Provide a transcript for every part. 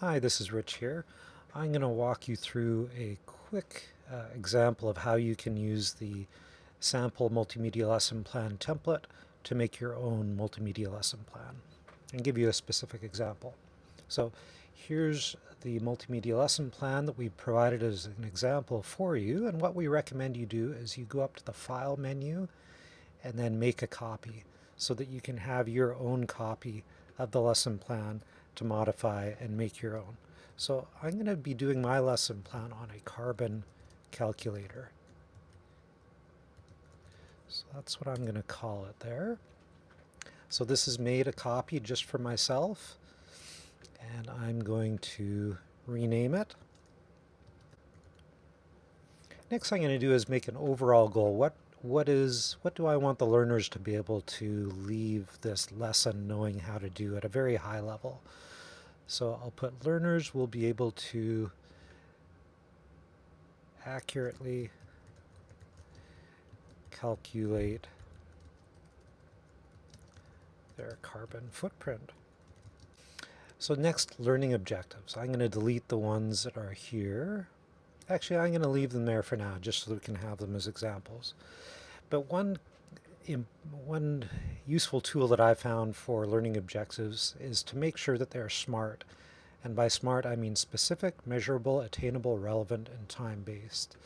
Hi, this is Rich here. I'm going to walk you through a quick uh, example of how you can use the sample multimedia lesson plan template to make your own multimedia lesson plan and give you a specific example. So here's the multimedia lesson plan that we provided as an example for you and what we recommend you do is you go up to the file menu and then make a copy so that you can have your own copy of the lesson plan to modify and make your own. So I'm going to be doing my lesson plan on a carbon calculator. So that's what I'm going to call it there. So this is made a copy just for myself and I'm going to rename it. Next I'm going to do is make an overall goal. What what is what do I want the learners to be able to leave this lesson knowing how to do at a very high level? So I'll put learners will be able to accurately calculate their carbon footprint. So next, learning objectives. I'm going to delete the ones that are here. Actually, I'm going to leave them there for now, just so we can have them as examples. But one one useful tool that I found for learning objectives is to make sure that they're smart. And by smart, I mean specific, measurable, attainable, relevant, and time-based.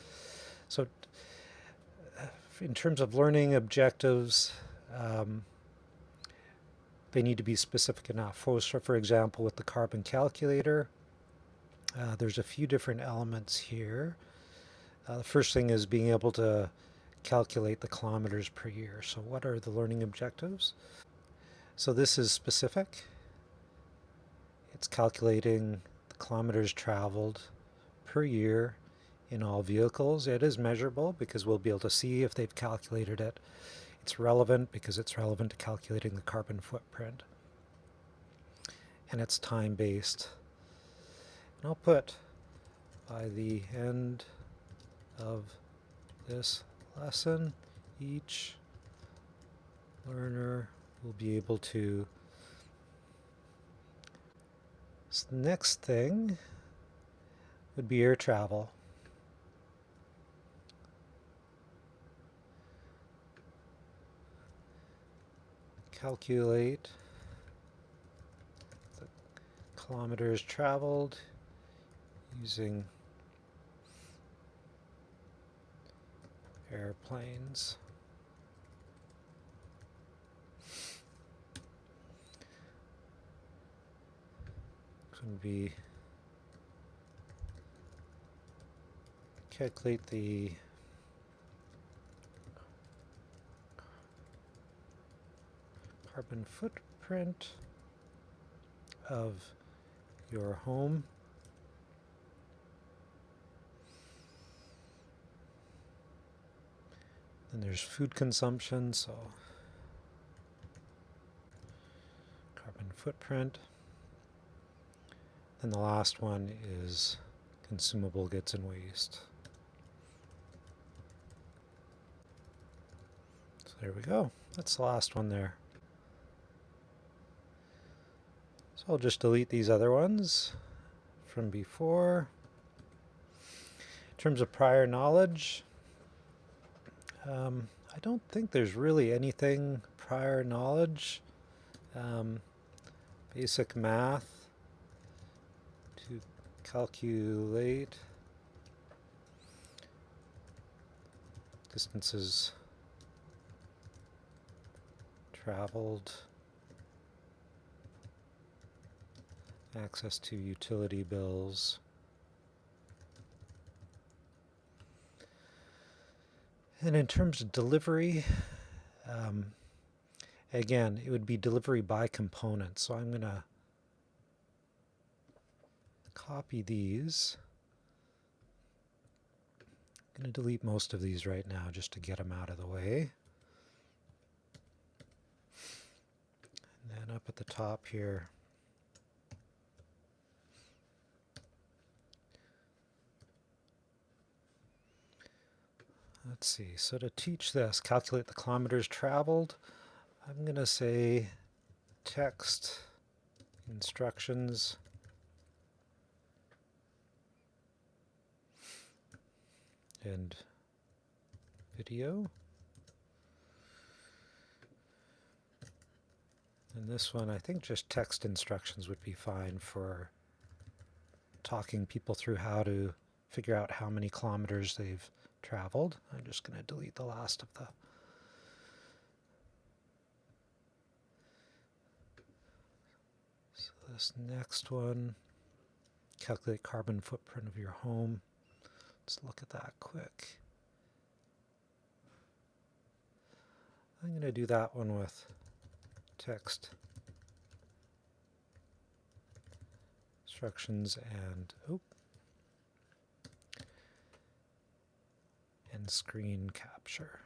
So uh, in terms of learning objectives, um, they need to be specific enough. For, for example, with the carbon calculator, uh, there's a few different elements here. Uh, the first thing is being able to calculate the kilometers per year. So what are the learning objectives? So this is specific. It's calculating the kilometers traveled per year in all vehicles. It is measurable because we'll be able to see if they've calculated it. It's relevant because it's relevant to calculating the carbon footprint. And it's time-based. And I'll put by the end of this lesson, each learner will be able to so the next thing would be air travel. Calculate the kilometers traveled using airplanes. Could be calculate the carbon footprint of your home Then there's food consumption, so carbon footprint. And the last one is consumable goods and waste. So there we go. That's the last one there. So I'll just delete these other ones from before. In terms of prior knowledge, um, I don't think there's really anything prior knowledge. Um, basic math to calculate distances traveled, access to utility bills. And in terms of delivery, um, again, it would be delivery by component. So I'm going to copy these. I'm going to delete most of these right now just to get them out of the way. And then up at the top here, Let's see, so to teach this, calculate the kilometers traveled, I'm going to say text instructions and video. And this one, I think just text instructions would be fine for talking people through how to figure out how many kilometers they've traveled. I'm just going to delete the last of the So this next one, calculate carbon footprint of your home. Let's look at that quick. I'm going to do that one with text instructions and oh, screen capture.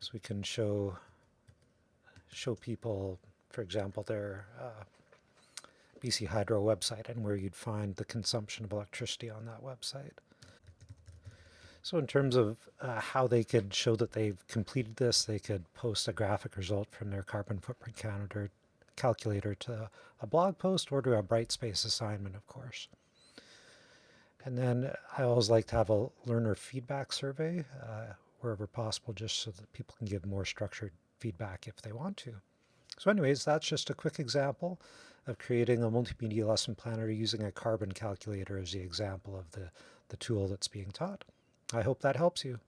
So we can show show people, for example, their uh, BC Hydro website and where you'd find the consumption of electricity on that website. So in terms of uh, how they could show that they've completed this, they could post a graphic result from their carbon footprint calendar, calculator to a blog post or to a Brightspace assignment, of course. And then I always like to have a learner feedback survey uh, wherever possible, just so that people can give more structured feedback if they want to. So anyways, that's just a quick example of creating a multimedia lesson planner using a carbon calculator as the example of the, the tool that's being taught. I hope that helps you.